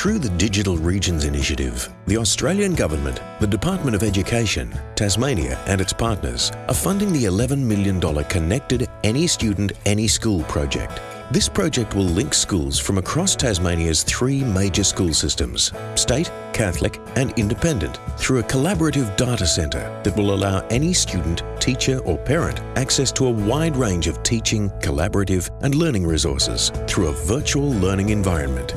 Through the Digital Regions Initiative, the Australian Government, the Department of Education, Tasmania and its partners are funding the $11 million Connected Any Student, Any School project. This project will link schools from across Tasmania's three major school systems, state, Catholic and independent, through a collaborative data centre that will allow any student, teacher or parent access to a wide range of teaching, collaborative and learning resources through a virtual learning environment.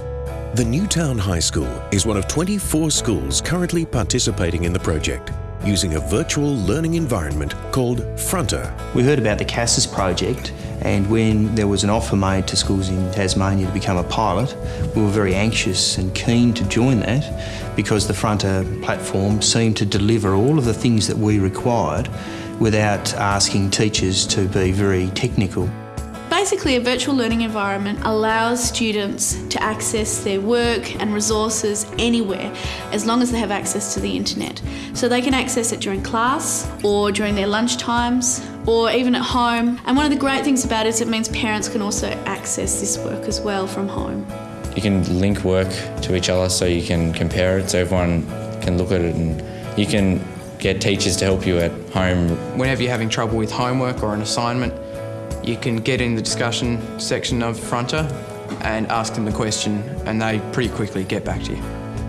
The Newtown High School is one of 24 schools currently participating in the project using a virtual learning environment called Fronter. We heard about the CASAS project and when there was an offer made to schools in Tasmania to become a pilot, we were very anxious and keen to join that because the Fronter platform seemed to deliver all of the things that we required without asking teachers to be very technical. Basically, a virtual learning environment allows students to access their work and resources anywhere as long as they have access to the internet. So they can access it during class or during their lunch times or even at home. And one of the great things about it is it means parents can also access this work as well from home. You can link work to each other so you can compare it so everyone can look at it and you can get teachers to help you at home. Whenever you're having trouble with homework or an assignment, you can get in the discussion section of Fronter and ask them the question and they pretty quickly get back to you.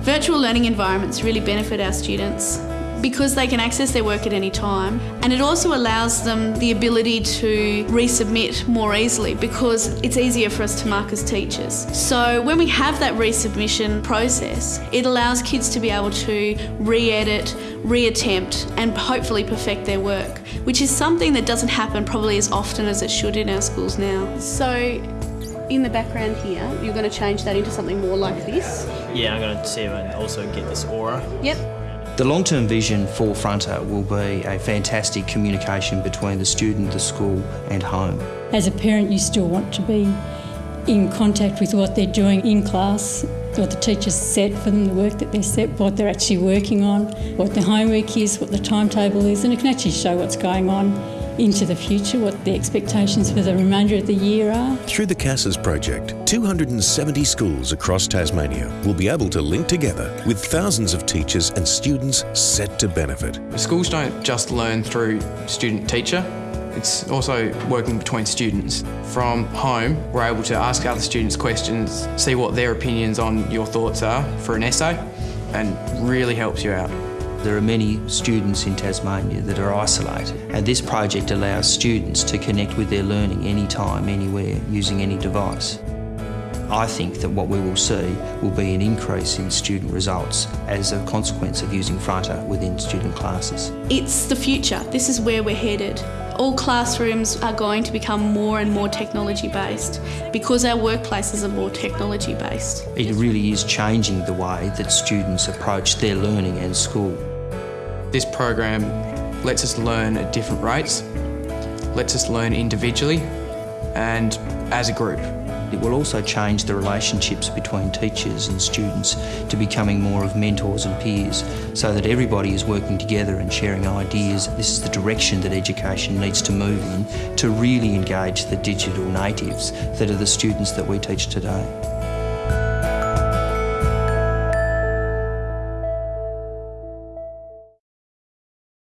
Virtual learning environments really benefit our students because they can access their work at any time and it also allows them the ability to resubmit more easily because it's easier for us to mark as teachers. So when we have that resubmission process, it allows kids to be able to re-edit, reattempt and hopefully perfect their work, which is something that doesn't happen probably as often as it should in our schools now. So in the background here, you're going to change that into something more like this? Yeah, I'm going to see if I can also get this aura. Yep. The long-term vision for Fronter will be a fantastic communication between the student, the school and home. As a parent you still want to be in contact with what they're doing in class, what the teachers set for them, the work that they're set, what they're actually working on, what the homework is, what the timetable is, and it can actually show what's going on into the future, what the expectations for the remainder of the year are. Through the CASAS project, 270 schools across Tasmania will be able to link together with thousands of teachers and students set to benefit. Schools don't just learn through student-teacher, it's also working between students. From home, we're able to ask other students questions, see what their opinions on your thoughts are for an essay, and really helps you out. There are many students in Tasmania that are isolated and this project allows students to connect with their learning anytime, anywhere, using any device. I think that what we will see will be an increase in student results as a consequence of using Fronter within student classes. It's the future. This is where we're headed. All classrooms are going to become more and more technology based because our workplaces are more technology based. It really is changing the way that students approach their learning and school. This program lets us learn at different rates, lets us learn individually and as a group. It will also change the relationships between teachers and students to becoming more of mentors and peers so that everybody is working together and sharing ideas. This is the direction that education needs to move in to really engage the digital natives that are the students that we teach today.